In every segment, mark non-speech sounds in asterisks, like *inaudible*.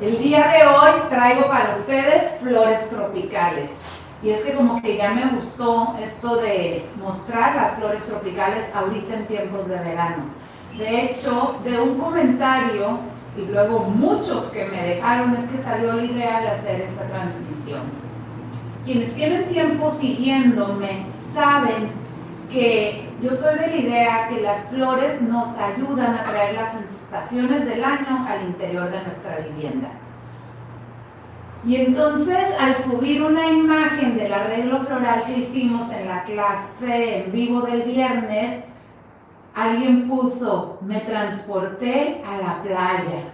El día de hoy traigo para ustedes flores tropicales. Y es que como que ya me gustó esto de mostrar las flores tropicales ahorita en tiempos de verano. De hecho, de un comentario y luego muchos que me dejaron es que salió la idea de hacer esta transmisión. Quienes tienen tiempo siguiéndome saben que yo soy de la idea que las flores nos ayudan a traer las estaciones del año al interior de nuestra vivienda. Y entonces al subir una imagen del arreglo floral que hicimos en la clase en vivo del viernes, alguien puso, me transporté a la playa.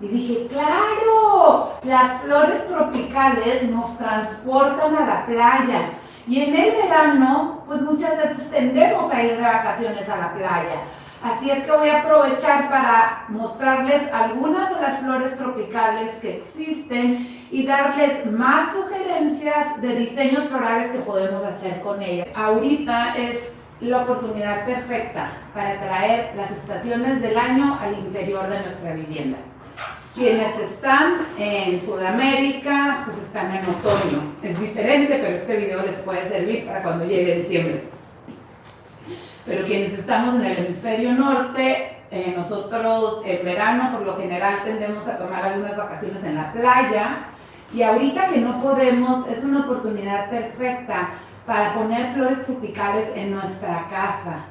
Y dije, claro, las flores tropicales nos transportan a la playa. Y en el verano, pues muchas veces tendemos a ir de vacaciones a la playa. Así es que voy a aprovechar para mostrarles algunas de las flores tropicales que existen y darles más sugerencias de diseños florales que podemos hacer con ellas. Ahorita es la oportunidad perfecta para traer las estaciones del año al interior de nuestra vivienda. Quienes están en Sudamérica, pues están en otoño. Es diferente, pero este video les puede servir para cuando llegue diciembre. Pero quienes estamos en el hemisferio norte, eh, nosotros en verano por lo general tendemos a tomar algunas vacaciones en la playa y ahorita que no podemos es una oportunidad perfecta para poner flores tropicales en nuestra casa.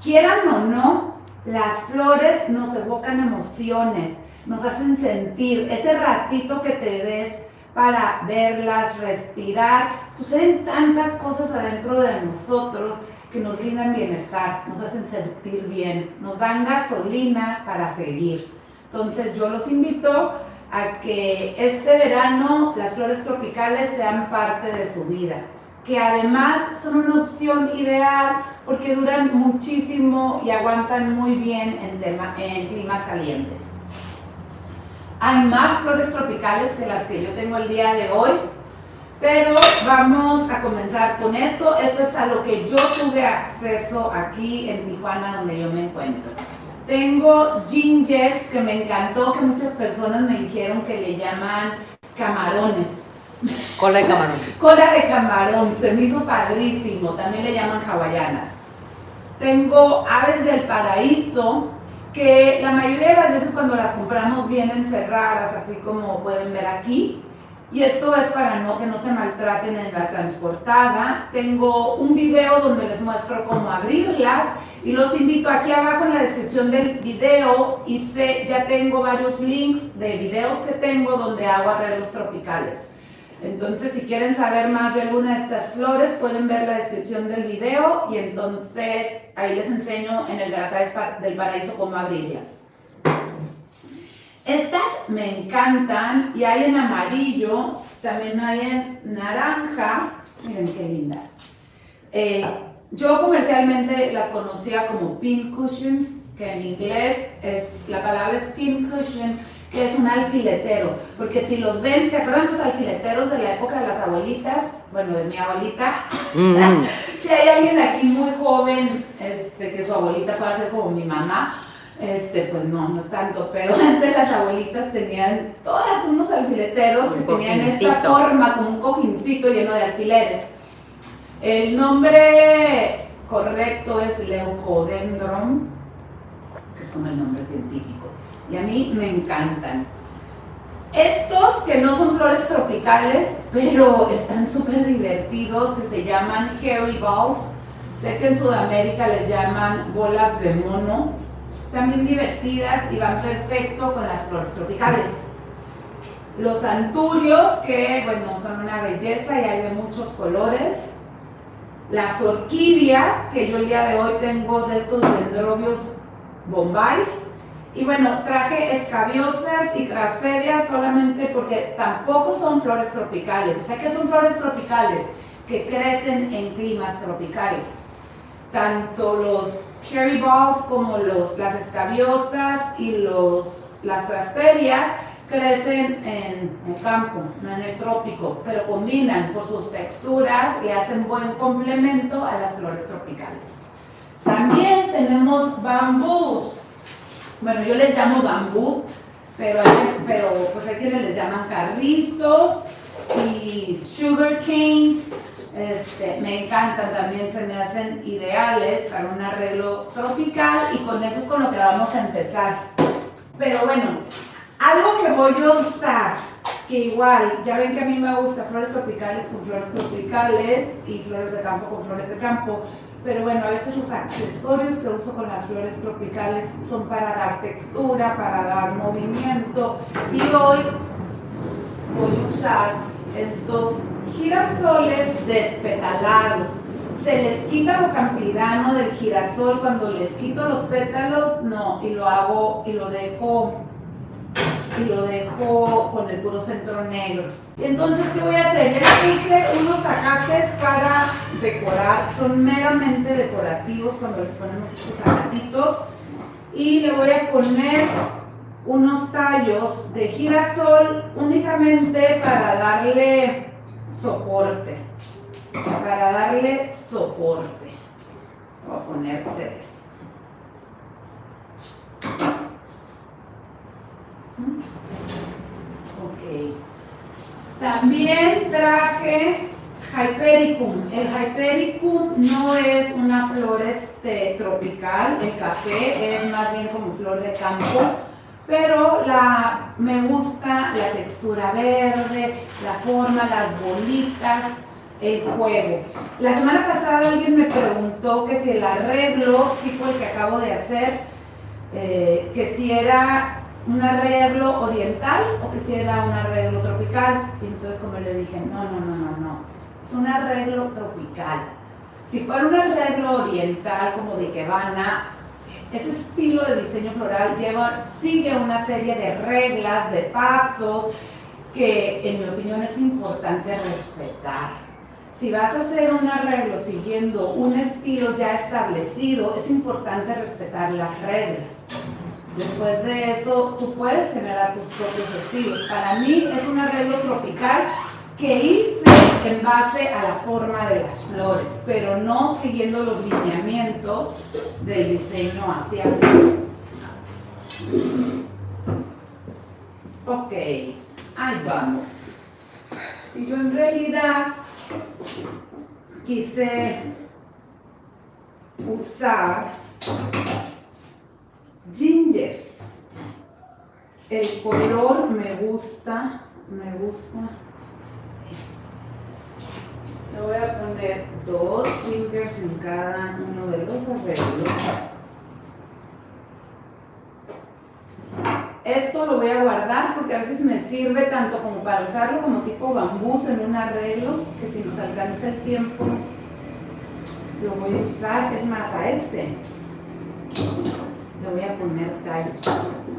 Quieran o no, las flores nos evocan emociones, nos hacen sentir ese ratito que te des para verlas, respirar. Suceden tantas cosas adentro de nosotros que nos brindan bienestar, nos hacen sentir bien, nos dan gasolina para seguir. Entonces yo los invito a que este verano las flores tropicales sean parte de su vida que además son una opción ideal porque duran muchísimo y aguantan muy bien en, en climas calientes. Hay más flores tropicales que las que yo tengo el día de hoy, pero vamos a comenzar con esto. Esto es a lo que yo tuve acceso aquí en Tijuana, donde yo me encuentro. Tengo gingers que me encantó, que muchas personas me dijeron que le llaman camarones. Cola de camarón. *laughs* Cola de camarón, se me hizo padrísimo, también le llaman hawaianas. Tengo aves del paraíso, que la mayoría de las veces cuando las compramos vienen cerradas, así como pueden ver aquí. Y esto es para no que no se maltraten en la transportada. Tengo un video donde les muestro cómo abrirlas y los invito aquí abajo en la descripción del video hice, ya tengo varios links de videos que tengo donde hago arreglos tropicales. Entonces, si quieren saber más de alguna de estas flores, pueden ver la descripción del video y entonces ahí les enseño en el de las aves del paraíso cómo abrirlas. Estas me encantan y hay en amarillo, también hay en naranja. Miren qué lindas. Eh, yo comercialmente las conocía como pin cushions, que en inglés es, la palabra es pin cushion, que es un alfiletero, porque si los ven, ¿se acuerdan los alfileteros de la época de las abuelitas? Bueno, de mi abuelita. Mm. *laughs* si hay alguien aquí muy joven, este, que su abuelita pueda ser como mi mamá, este, pues no, no tanto, pero *laughs* antes las abuelitas tenían todas unos alfileteros que tenían esta forma, como un cojincito lleno de alfileres. El nombre correcto es Leucodendron, como el nombre científico y a mí me encantan. Estos que no son flores tropicales, pero están súper divertidos, que se llaman hairy balls. Sé que en Sudamérica les llaman bolas de mono. También divertidas y van perfecto con las flores tropicales. Los anturios, que bueno, son una belleza y hay de muchos colores. Las orquídeas, que yo el día de hoy tengo de estos dendrobios bombais y bueno, traje escabiosas y craspedias solamente porque tampoco son flores tropicales. O sea que son flores tropicales que crecen en climas tropicales. Tanto los cherry balls como los, las escabiosas y los, las craspedias crecen en el campo, no en el trópico, pero combinan por sus texturas y hacen buen complemento a las flores tropicales. También tenemos bambús bueno, yo les llamo bambús, pero, hay, pero pues hay quienes les llaman carrizos y sugar canes. Este, me encantan también, se me hacen ideales para un arreglo tropical y con eso es con lo que vamos a empezar. Pero bueno, algo que voy a usar, que igual, ya ven que a mí me gusta flores tropicales con flores tropicales y flores de campo con flores de campo, pero bueno, a veces los accesorios que uso con las flores tropicales son para dar textura, para dar movimiento y hoy voy a usar estos girasoles despetalados. Se les quita lo campirano del girasol cuando les quito los pétalos, no, y lo hago y lo dejo y lo dejo con el puro centro negro. Entonces, ¿qué voy a hacer? Ya puse unos acates para decorar, son meramente decorativos cuando les ponemos estos acatitos. Y le voy a poner unos tallos de girasol únicamente para darle soporte. Para darle soporte. Voy a poner tres. Ok. También traje Hypericum. El Hypericum no es una flor este, tropical, el café es más bien como flor de campo, pero la, me gusta la textura verde, la forma, las bolitas, el juego. La semana pasada alguien me preguntó que si el arreglo, tipo el que acabo de hacer, eh, que si era un arreglo oriental o que si era un arreglo tropical. Y entonces como le dije, no, no, no, no, no, es un arreglo tropical. Si fuera un arreglo oriental como de Kebana, ese estilo de diseño floral lleva, sigue una serie de reglas, de pasos, que en mi opinión es importante respetar. Si vas a hacer un arreglo siguiendo un estilo ya establecido, es importante respetar las reglas. Después de eso, tú puedes generar tus propios estilos. Para mí es un arreglo tropical que hice en base a la forma de las flores, pero no siguiendo los lineamientos del diseño asiático. Ok, ahí vamos. Y yo en realidad quise usar Gingers. El color me gusta, me gusta. Le voy a poner dos gingers en cada uno de los arreglos. Esto lo voy a guardar porque a veces me sirve tanto como para usarlo como tipo bambús en un arreglo, que si nos alcanza el tiempo lo voy a usar, es más a este le voy a poner tallos.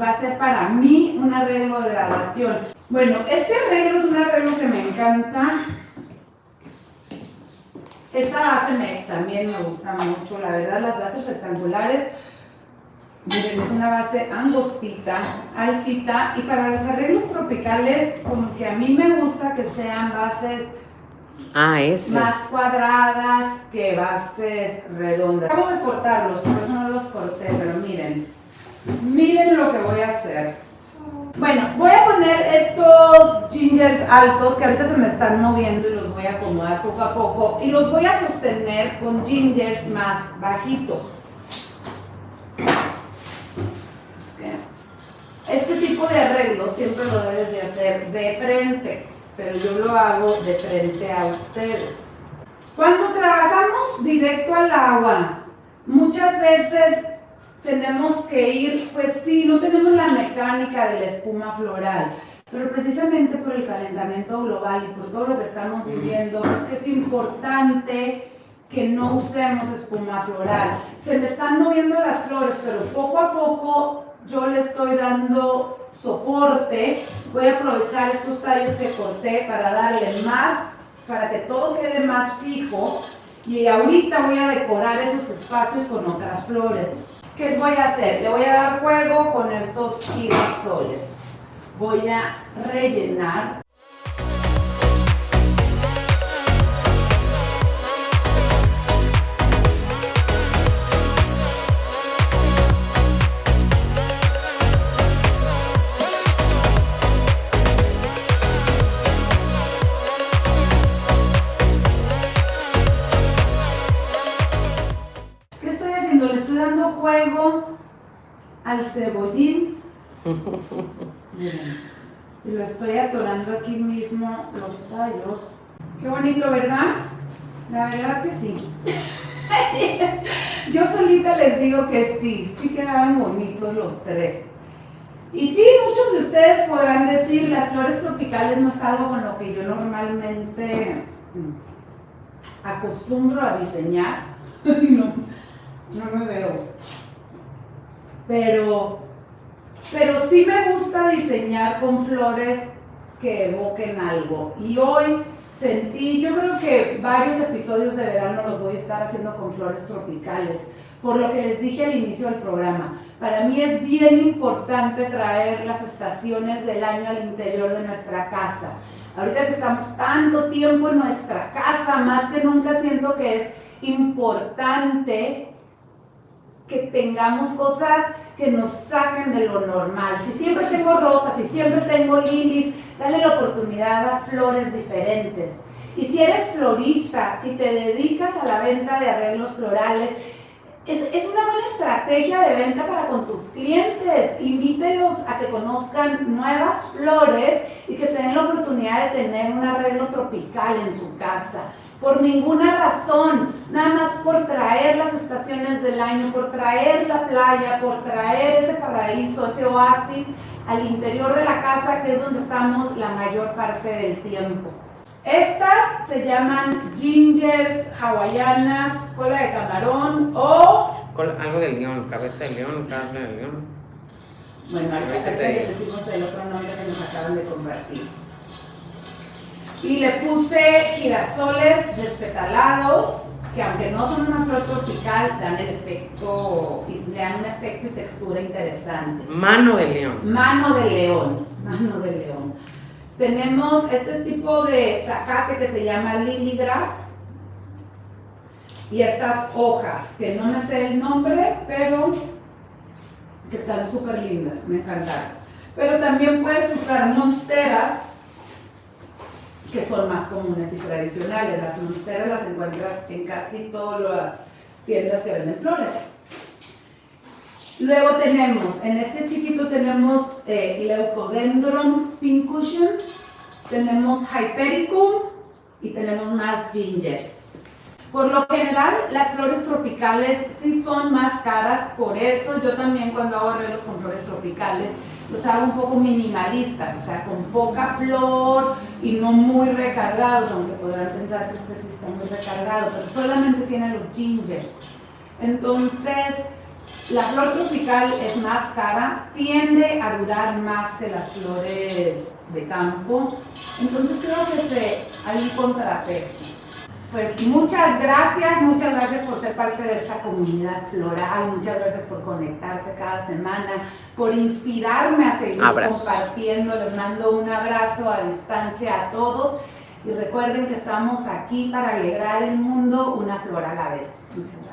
Pues va a ser para mí un arreglo de graduación. Bueno, este arreglo es un arreglo que me encanta. Esta base me, también me gusta mucho, la verdad las bases rectangulares, miren, es una base angostita, altita, y para los arreglos tropicales, como que a mí me gusta que sean bases Ah. Más cuadradas que bases redondas. Acabo de cortarlos, por eso no los corté, pero miren. Miren lo que voy a hacer. Bueno, voy a poner estos gingers altos que ahorita se me están moviendo y los voy a acomodar poco a poco. Y los voy a sostener con gingers más bajitos. Este tipo de arreglo siempre lo debes de hacer de frente pero yo lo hago de frente a ustedes. Cuando trabajamos directo al agua, muchas veces tenemos que ir, pues sí, no tenemos la mecánica de la espuma floral, pero precisamente por el calentamiento global y por todo lo que estamos viviendo, es que es importante que no usemos espuma floral. Se me están moviendo las flores, pero poco a poco yo le estoy dando soporte. Voy a aprovechar estos tallos que corté para darle más, para que todo quede más fijo. Y ahorita voy a decorar esos espacios con otras flores. ¿Qué voy a hacer? Le voy a dar juego con estos girasoles. Voy a rellenar al cebollín. *laughs* Y lo estoy atorando aquí mismo los tallos. Qué bonito, ¿verdad? La verdad que sí. *laughs* Yo solita les digo que sí, sí quedaban bonitos los tres. Y sí, muchos de ustedes podrán decir, las flores tropicales no es algo con lo que yo normalmente mm, acostumbro a diseñar. *laughs* no, no me veo pero, pero sí me gusta diseñar con flores que evoquen algo. Y hoy sentí, yo creo que varios episodios de verano los voy a estar haciendo con flores tropicales, por lo que les dije al inicio del programa. Para mí es bien importante traer las estaciones del año al interior de nuestra casa. Ahorita que estamos tanto tiempo en nuestra casa, más que nunca siento que es importante que tengamos cosas que nos saquen de lo normal. Si siempre tengo rosas, si siempre tengo lilies, dale la oportunidad a flores diferentes. Y si eres florista, si te dedicas a la venta de arreglos florales, es, es, una buena estrategia de venta para con tus clientes. Invítelos a que conozcan nuevas flores y que se den la oportunidad de tener un arreglo tropical en su casa por ninguna razón, nada más por traer las estaciones del año, por traer la playa, por traer ese paraíso, ese oasis al interior de la casa, que es donde estamos la mayor parte del tiempo. Estas se llaman gingers hawaianas, cola de camarón o... Algo de león, cabeza de león, carne de león. Bueno, ahorita que decimos el otro nombre que nos acaban de compartir. Y le puse girasoles despetalados, que aunque no son una flor tropical, dan el efecto, dan un efecto y textura interesante. Mano de león. Mano de león, mano de león. Tenemos este tipo de zacate que se llama lily grass y estas hojas, que no me sé el nombre, pero que están súper lindas, me encantaron. Pero también puedes usar monsteras que son más comunes y tradicionales. Las monsteras las encuentras en casi todas las tiendas que venden flores. Luego tenemos, en este chiquito tenemos eh, Leucodendron pincushion, tenemos Hypericum y tenemos más gingers. Por lo general, las flores tropicales sí son más caras, por eso yo también cuando hago arreglos con flores tropicales los hago un poco minimalistas, o sea, con poca flor y no muy recargados, aunque podrán pensar que este sí está muy recargado, pero solamente tiene los gingers. Entonces, la flor tropical es más cara, tiende a durar más que las flores de campo, entonces creo que se, hay un contrapeso. Pues muchas gracias, muchas gracias por ser parte de esta comunidad floral, muchas gracias por conectarse cada semana, por inspirarme a seguir compartiendo. Les mando un abrazo a distancia a todos y recuerden que estamos aquí para alegrar el mundo una flor a la vez. Muchas gracias.